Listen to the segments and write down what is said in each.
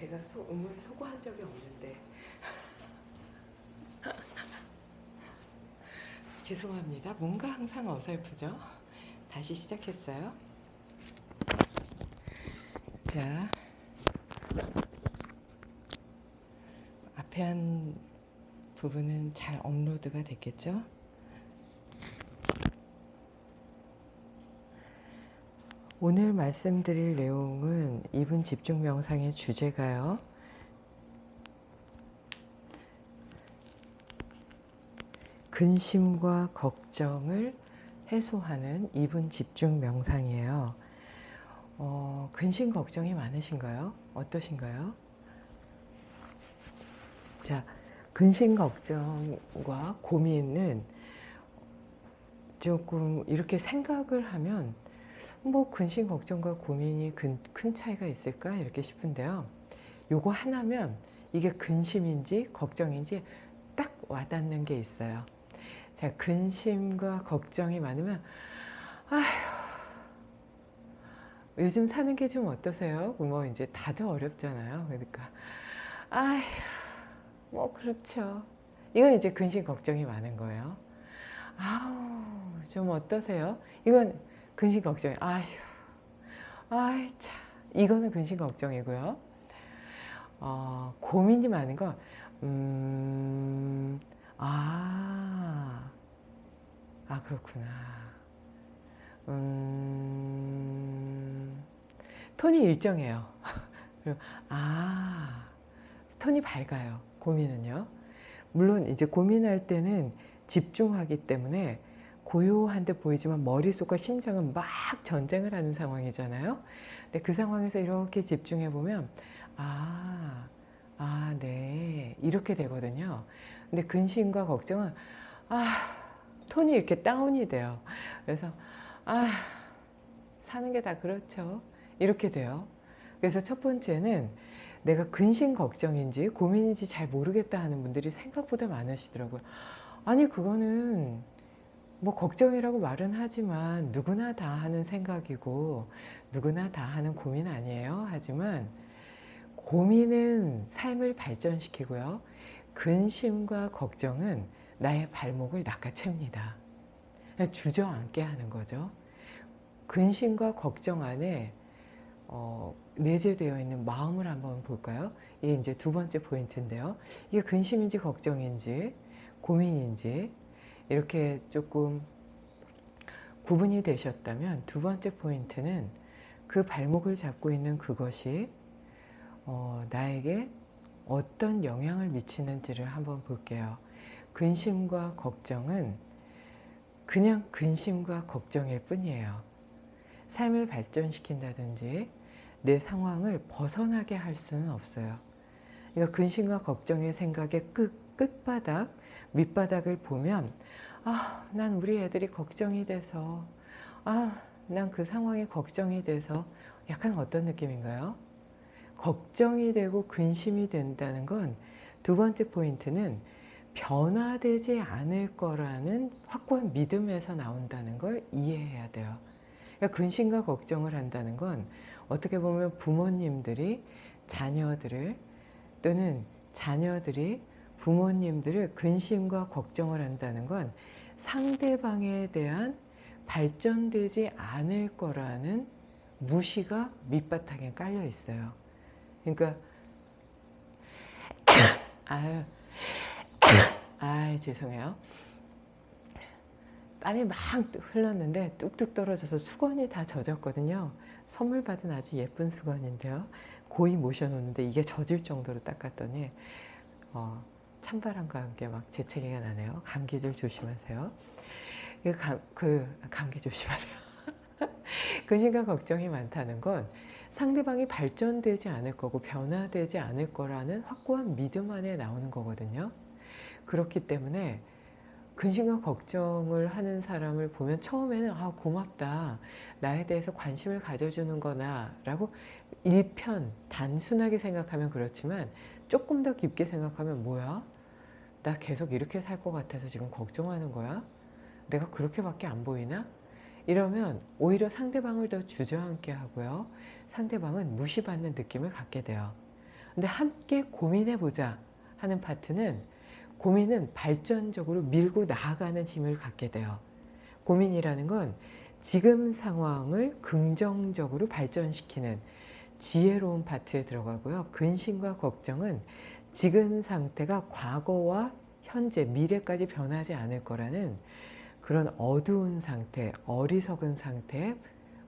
제가 소, 음을 소거한 적이 없는데 죄송합니다. 뭔가 항상 어설프죠? 다시 시작했어요. 자, 앞에 한 부분은 잘 업로드가 됐겠죠? 오늘 말씀드릴 내용은 이분 집중 명상의 주제가요. 근심과 걱정을 해소하는 이분 집중 명상이에요. 어, 근심 걱정이 많으신가요? 어떠신가요? 자, 근심 걱정과 고민은 조금 이렇게 생각을 하면 뭐 근심 걱정과 고민이 큰, 큰 차이가 있을까 이렇게 싶은데요. 요거 하나면 이게 근심인지 걱정인지 딱 와닿는 게 있어요. 자, 근심과 걱정이 많으면 아휴 요즘 사는 게 좀 어떠세요? 뭐 이제 다들 어렵잖아요. 그러니까 아휴 뭐 그렇죠. 이건 이제 근심 걱정이 많은 거예요. 아우 좀 어떠세요? 이건 근심 걱정. 아휴 아이 참 이거는 근심 걱정이고요. 어, 고민이 많은 건 음, 아, 아 그렇구나. 음, 톤이 일정해요. 아, 톤이 밝아요. 고민은요. 물론 이제 고민할 때는 집중하기 때문에 고요한 데 보이지만 머릿속과 심장은 막 전쟁을 하는 상황이잖아요. 근데 그 상황에서 이렇게 집중해 보면 아, 아, 네. 이렇게 되거든요. 근데 근심과 걱정은 아, 톤이 이렇게 다운이 돼요. 그래서 아, 사는 게 다 그렇죠. 이렇게 돼요. 그래서 첫 번째는 내가 근심 걱정인지 고민인지 잘 모르겠다 하는 분들이 생각보다 많으시더라고요. 아니 그거는 뭐 걱정이라고 말은 하지만 누구나 다 하는 생각이고 누구나 다 하는 고민 아니에요. 하지만 고민은 삶을 발전시키고요. 근심과 걱정은 나의 발목을 낚아챕니다. 주저앉게 하는 거죠. 근심과 걱정 안에 어, 내재되어 있는 마음을 한번 볼까요? 이게 이제 두 번째 포인트인데요. 이게 근심인지 걱정인지 고민인지 이렇게 조금 구분이 되셨다면 두 번째 포인트는 그 발목을 잡고 있는 그것이 어, 나에게 어떤 영향을 미치는지를 한번 볼게요. 근심과 걱정은 그냥 근심과 걱정일 뿐이에요. 삶을 발전시킨다든지 내 상황을 벗어나게 할 수는 없어요. 그러니까 근심과 걱정의 생각의 끝, 끝바닥, 밑바닥을 보면 아, 난 우리 애들이 걱정이 돼서 아, 난 그 상황이 걱정이 돼서 약간 어떤 느낌인가요? 걱정이 되고 근심이 된다는 건 두 번째 포인트는 변화되지 않을 거라는 확고한 믿음에서 나온다는 걸 이해해야 돼요. 그러니까 근심과 걱정을 한다는 건 어떻게 보면 부모님들이 자녀들을 또는 자녀들이 부모님들을 근심과 걱정을 한다는 건 상대방에 대한 발전되지 않을 거라는 무시가 밑바탕에 깔려 있어요. 그러니까 아유 아 죄송해요. 땀이 막 흘렀는데 뚝뚝 떨어져서 수건이 다 젖었거든요. 선물 받은 아주 예쁜 수건인데요. 고이 모셔놓는데 이게 젖을 정도로 닦았더니 어, 찬바람과 함께 막 재채기가 나네요. 감기들 조심하세요. 그, 감, 그 감기 조심하래요. 근심과 걱정이 많다는 건 상대방이 발전되지 않을 거고 변화되지 않을 거라는 확고한 믿음 안에 나오는 거거든요. 그렇기 때문에 근심과 걱정을 하는 사람을 보면 처음에는 아 고맙다 나에 대해서 관심을 가져주는 거나 라고 일편 단순하게 생각하면 그렇지만 조금 더 깊게 생각하면 뭐야 나 계속 이렇게 살 것 같아서 지금 걱정하는 거야 내가 그렇게밖에 안 보이나 이러면 오히려 상대방을 더 주저앉게 하고요 상대방은 무시받는 느낌을 갖게 돼요 근데 함께 고민해보자 하는 파트는 고민은 발전적으로 밀고 나아가는 힘을 갖게 돼요. 고민이라는 건 지금 상황을 긍정적으로 발전시키는 지혜로운 파트에 들어가고요. 근심과 걱정은 지금 상태가 과거와 현재, 미래까지 변하지 않을 거라는 그런 어두운 상태, 어리석은 상태에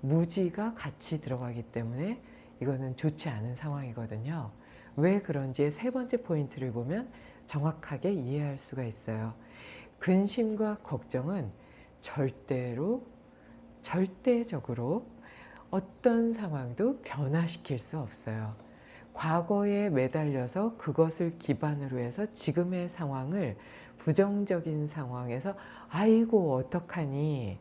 무지가 같이 들어가기 때문에 이거는 좋지 않은 상황이거든요. 왜 그런지의 세 번째 포인트를 보면 정확하게 이해할 수가 있어요. 근심과 걱정은 절대로 절대적으로 어떤 상황도 변화시킬 수 없어요. 과거에 매달려서 그것을 기반으로 해서 지금의 상황을 부정적인 상황에서 아이고 어떡하니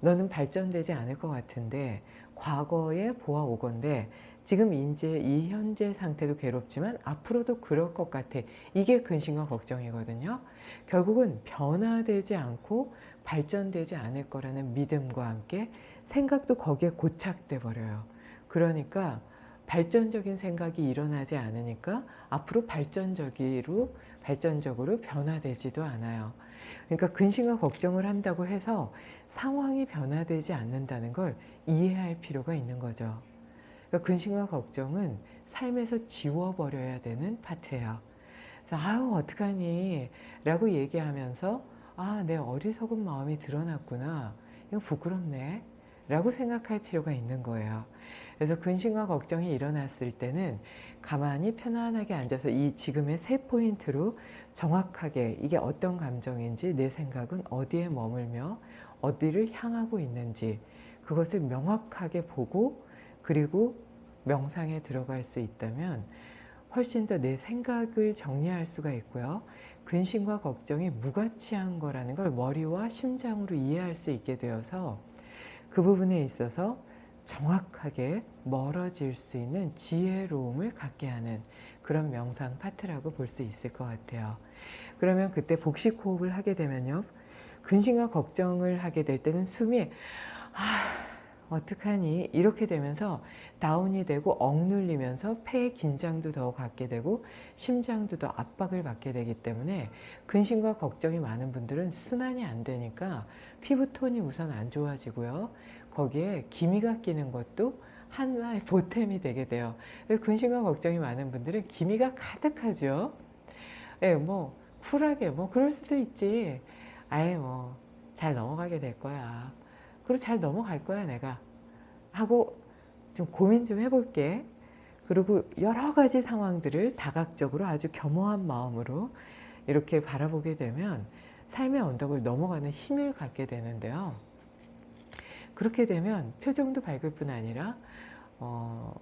너는 발전되지 않을 것 같은데 과거에 보아오건데 지금 이제 이 현재 상태도 괴롭지만 앞으로도 그럴 것 같아. 이게 근심과 걱정이거든요. 결국은 변화되지 않고 발전되지 않을 거라는 믿음과 함께 생각도 거기에 고착돼 버려요. 그러니까 발전적인 생각이 일어나지 않으니까 앞으로 발전적으로 발전적으로 변화되지도 않아요. 그러니까 근심과 걱정을 한다고 해서 상황이 변화되지 않는다는 걸 이해할 필요가 있는 거죠. 그러니까 근심과 걱정은 삶에서 지워버려야 되는 파트예요. 그래서 아유 어떡하니 라고 얘기하면서 아 내 어리석은 마음이 드러났구나 이거 부끄럽네 라고 생각할 필요가 있는 거예요. 그래서 근심과 걱정이 일어났을 때는 가만히 편안하게 앉아서 이 지금의 세 포인트로 정확하게 이게 어떤 감정인지 내 생각은 어디에 머물며 어디를 향하고 있는지 그것을 명확하게 보고 그리고 명상에 들어갈 수 있다면 훨씬 더 내 생각을 정리할 수가 있고요. 근심과 걱정이 무가치한 거라는 걸 머리와 심장으로 이해할 수 있게 되어서 그 부분에 있어서 정확하게 멀어질 수 있는 지혜로움을 갖게 하는 그런 명상 파트라고 볼 수 있을 것 같아요. 그러면 그때 복식 호흡을 하게 되면요. 근심과 걱정을 하게 될 때는 숨이 아 어떡하니 이렇게 되면서 다운이 되고 억눌리면서 폐의 긴장도 더 갖게 되고 심장도 더 압박을 받게 되기 때문에 근심과 걱정이 많은 분들은 순환이 안 되니까 피부톤이 우선 안 좋아지고요. 거기에 기미가 끼는 것도 하나의 보탬이 되게 돼요. 근심과 걱정이 많은 분들은 기미가 가득하죠. 예, 뭐 쿨하게 뭐 그럴 수도 있지. 아예 뭐 잘 넘어가게 될 거야. 그리고 잘 넘어갈 거야 내가 하고 좀 고민 좀 해볼게. 그리고 여러 가지 상황들을 다각적으로 아주 겸허한 마음으로 이렇게 바라보게 되면 삶의 언덕을 넘어가는 힘을 갖게 되는데요. 그렇게 되면 표정도 밝을 뿐 아니라 어,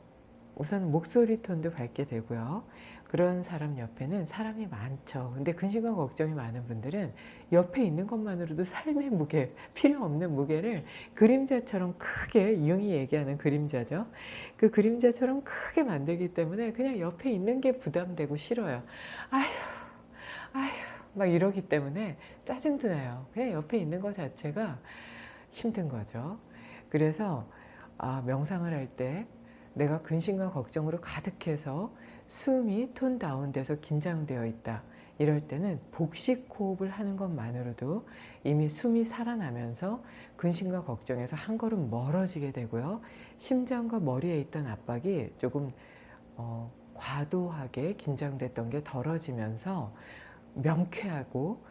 우선 목소리 톤도 밝게 되고요. 그런 사람 옆에는 사람이 많죠. 근데 근심과 걱정이 많은 분들은 옆에 있는 것만으로도 삶의 무게, 필요 없는 무게를 그림자처럼 크게, 융이 얘기하는 그림자죠. 그 그림자처럼 크게 만들기 때문에 그냥 옆에 있는 게 부담되고 싫어요. 아휴, 아휴, 막 이러기 때문에 짜증도 나요. 그냥 옆에 있는 것 자체가 힘든 거죠. 그래서 아, 명상을 할 때 내가 근심과 걱정으로 가득해서 숨이 톤 다운돼서 긴장되어 있다. 이럴 때는 복식 호흡을 하는 것만으로도 이미 숨이 살아나면서 근심과 걱정에서 한 걸음 멀어지게 되고요. 심장과 머리에 있던 압박이 조금 어, 과도하게 긴장됐던 게 덜어지면서 명쾌하고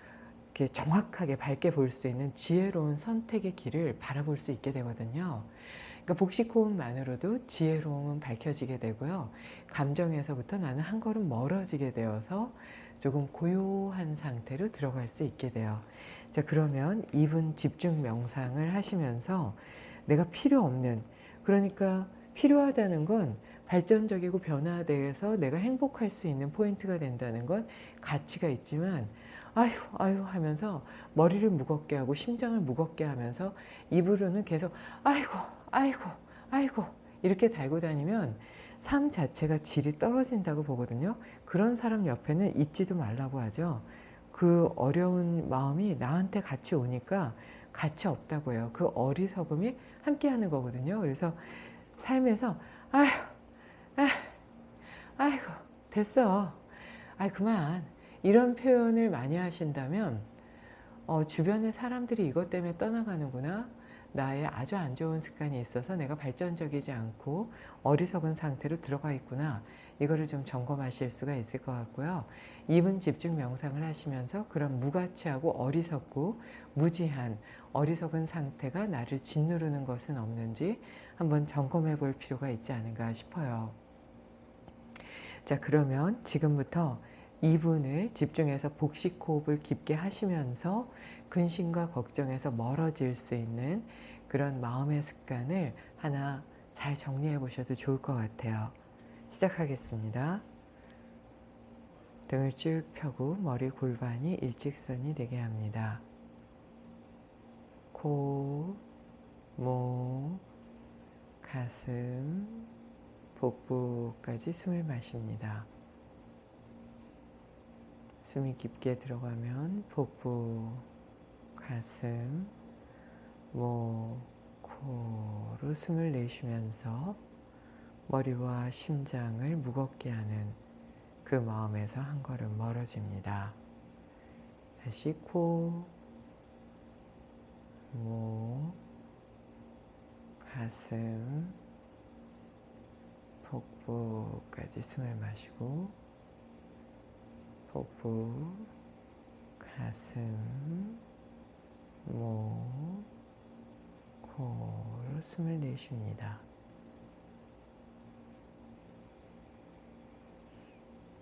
이렇게 정확하게 밝게 볼 수 있는 지혜로운 선택의 길을 바라볼 수 있게 되거든요. 그러니까 복식 호흡만으로도 지혜로움은 밝혀지게 되고요. 감정에서부터 나는 한 걸음 멀어지게 되어서 조금 고요한 상태로 들어갈 수 있게 돼요. 자 그러면 2분 집중 명상을 하시면서 내가 필요 없는 그러니까 필요하다는 건 발전적이고 변화돼서 내가 행복할 수 있는 포인트가 된다는 건 가치가 있지만 아휴 아휴 하면서 머리를 무겁게 하고 심장을 무겁게 하면서 입으로는 계속 아이고 아이고 아이고 이렇게 달고 다니면 삶 자체가 질이 떨어진다고 보거든요. 그런 사람 옆에는 있지도 말라고 하죠. 그 어려운 마음이 나한테 같이 오니까 가치 없다고 해요. 그 어리석음이 함께 하는 거거든요. 그래서 삶에서 아휴, 아이고, 됐어. 아이 그만. 이런 표현을 많이 하신다면 어, 주변의 사람들이 이것 때문에 떠나가는구나. 나의 아주 안 좋은 습관이 있어서 내가 발전적이지 않고 어리석은 상태로 들어가 있구나. 이거를 좀 점검하실 수가 있을 것 같고요. 2분 집중 명상을 하시면서 그런 무가치하고 어리석고 무지한 어리석은 상태가 나를 짓누르는 것은 없는지 한번 점검해 볼 필요가 있지 않은가 싶어요. 자 그러면 지금부터 2분을 집중해서 복식 호흡을 깊게 하시면서 근심과 걱정에서 멀어질 수 있는 그런 마음의 습관을 하나 잘 정리해 보셔도 좋을 것 같아요. 시작하겠습니다. 등을 쭉 펴고 머리 골반이 일직선이 되게 합니다. 코, 목, 가슴, 복부까지 숨을 마십니다. 숨이 깊게 들어가면 복부, 가슴, 목, 코로 숨을 내쉬면서 머리와 심장을 무겁게 하는 그 마음에서 한 걸음 멀어집니다. 다시 코, 목, 가슴, 복부까지 숨을 마시고 복부, 가슴, 목, 코로 숨을 내쉽니다.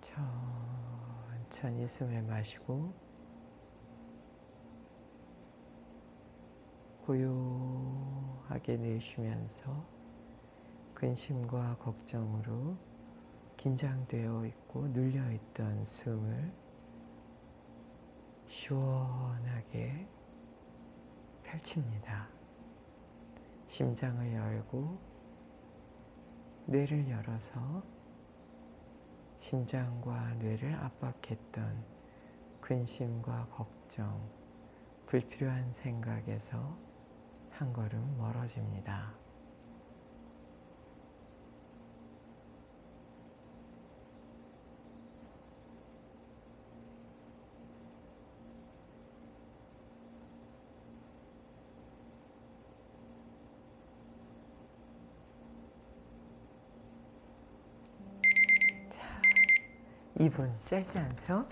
천천히 숨을 마시고 고요하게 내쉬면서 근심과 걱정으로 긴장되어 있고 눌려있던 숨을 시원하게 펼칩니다. 심장을 열고 뇌를 열어서 심장과 뇌를 압박했던 근심과 걱정, 불필요한 생각에서 한 걸음 멀어집니다. 2분 짧지 않죠?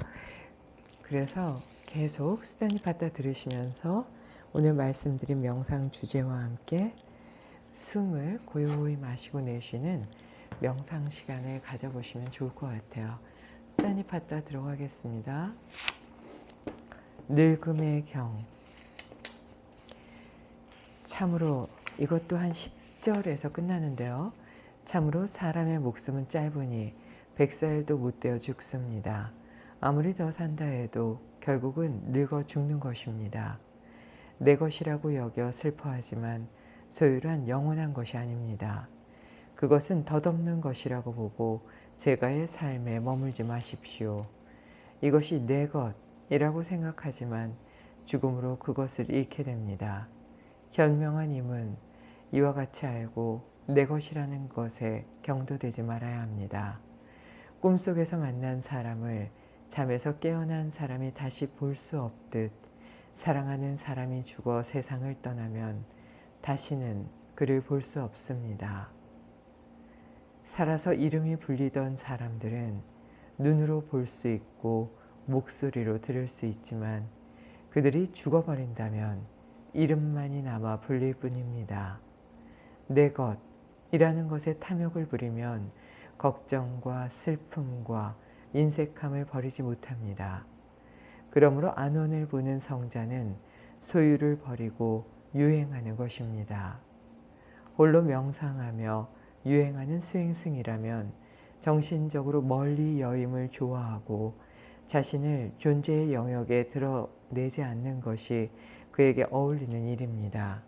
그래서 계속 수단이 받다 들으시면서 오늘 말씀드린 명상 주제와 함께 숨을 고요히 마시고 내쉬는 명상 시간을 가져보시면 좋을 것 같아요. 수단이 받다 들어가겠습니다. 늙음의 경 참으로 이것도 한 10절에서 끝나는데요. 참으로 사람의 목숨은 짧으니 백살도 못 되어 죽습니다. 아무리 더 산다 해도 결국은 늙어 죽는 것입니다. 내 것이라고 여겨 슬퍼하지만 소유란 영원한 것이 아닙니다. 그것은 덧없는 것이라고 보고 제가의 삶에 머물지 마십시오. 이것이 내 것이라고 생각하지만 죽음으로 그것을 잃게 됩니다. 현명한 임은 이와 같이 알고 내 것이라는 것에 경도되지 말아야 합니다. 꿈속에서 만난 사람을 잠에서 깨어난 사람이 다시 볼 수 없듯 사랑하는 사람이 죽어 세상을 떠나면 다시는 그를 볼 수 없습니다. 살아서 이름이 불리던 사람들은 눈으로 볼 수 있고 목소리로 들을 수 있지만 그들이 죽어버린다면 이름만이 남아 불릴 뿐입니다. 내 것이라는 것에 탐욕을 부리면 걱정과 슬픔과 인색함을 버리지 못합니다. 그러므로 안원을 보는 성자는 소유를 버리고 유행하는 것입니다. 홀로 명상하며 유행하는 수행승이라면 정신적으로 멀리 여임을 좋아하고 자신을 존재의 영역에 드러내지 않는 것이 그에게 어울리는 일입니다.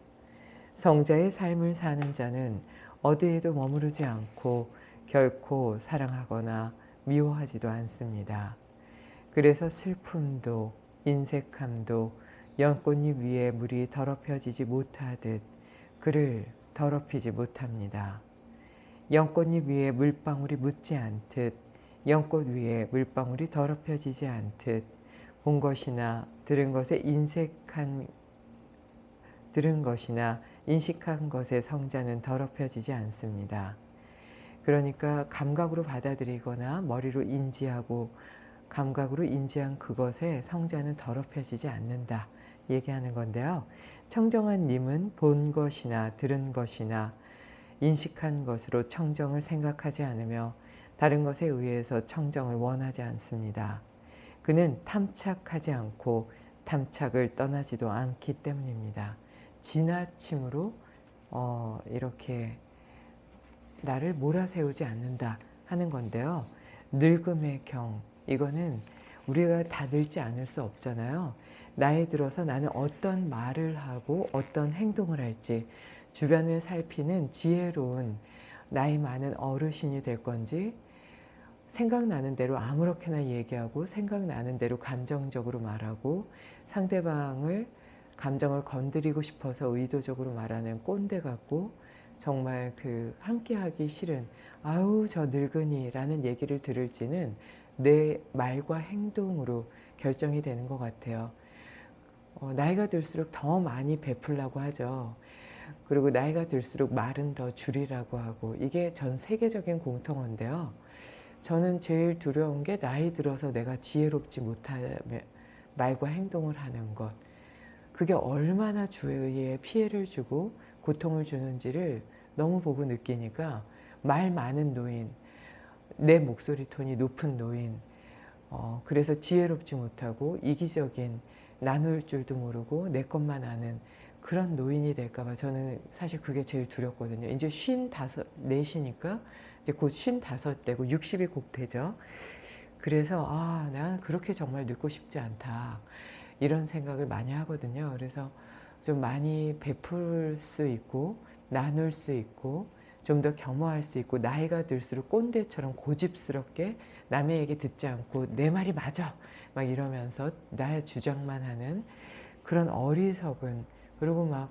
성자의 삶을 사는 자는 어디에도 머무르지 않고 결코 사랑하거나 미워하지도 않습니다. 그래서 슬픔도 인색함도 연꽃잎 위에 물이 더럽혀지지 못하듯 그를 더럽히지 못합니다. 연꽃잎 위에 물방울이 묻지 않듯 연꽃 위에 물방울이 더럽혀지지 않듯 본 것이나 들은 것에 인색한 들은 것이나 인식한 것의 성자는 더럽혀지지 않습니다. 그러니까 감각으로 받아들이거나 머리로 인지하고 감각으로 인지한 그것에 성자는 더럽혀지지 않는다 얘기하는 건데요. 청정한 님은 본 것이나 들은 것이나 인식한 것으로 청정을 생각하지 않으며 다른 것에 의해서 청정을 원하지 않습니다. 그는 탐착하지 않고 탐착을 떠나지도 않기 때문입니다. 지나침으로 어, 이렇게 나를 몰아세우지 않는다 하는 건데요. 늙음의 경 이거는 우리가 다 늙지 않을 수 없잖아요. 나이 들어서 나는 어떤 말을 하고 어떤 행동을 할지 주변을 살피는 지혜로운 나이 많은 어르신이 될 건지 생각나는 대로 아무렇게나 얘기하고 생각나는 대로 감정적으로 말하고 상대방을 감정을 건드리고 싶어서 의도적으로 말하는 꼰대 같고 정말 그 함께하기 싫은 아우 저 늙은이 라는 얘기를 들을지는 내 말과 행동으로 결정이 되는 것 같아요. 어, 나이가 들수록 더 많이 베풀라고 하죠. 그리고 나이가 들수록 말은 더 줄이라고 하고 이게 전 세계적인 공통어인데요. 저는 제일 두려운 게 나이 들어서 내가 지혜롭지 못하며 말과 행동을 하는 것. 그게 얼마나 주위에 피해를 주고 고통을 주는지를 너무 보고 느끼니까 말 많은 노인, 내 목소리 톤이 높은 노인, 어, 그래서 지혜롭지 못하고 이기적인 나눌 줄도 모르고 내 것만 아는 그런 노인이 될까봐 저는 사실 그게 제일 두렵거든요. 이제 쉰 다섯, 넷이니까 이제 곧 쉰 다섯 되고 60이 곧 되죠. 그래서 아, 난 그렇게 정말 늙고 싶지 않다. 이런 생각을 많이 하거든요. 그래서 좀 많이 베풀 수 있고 나눌 수 있고 좀 더 겸허할 수 있고 나이가 들수록 꼰대처럼 고집스럽게 남의 얘기 듣지 않고 내 말이 맞아! 막 이러면서 나의 주장만 하는 그런 어리석은 그리고 막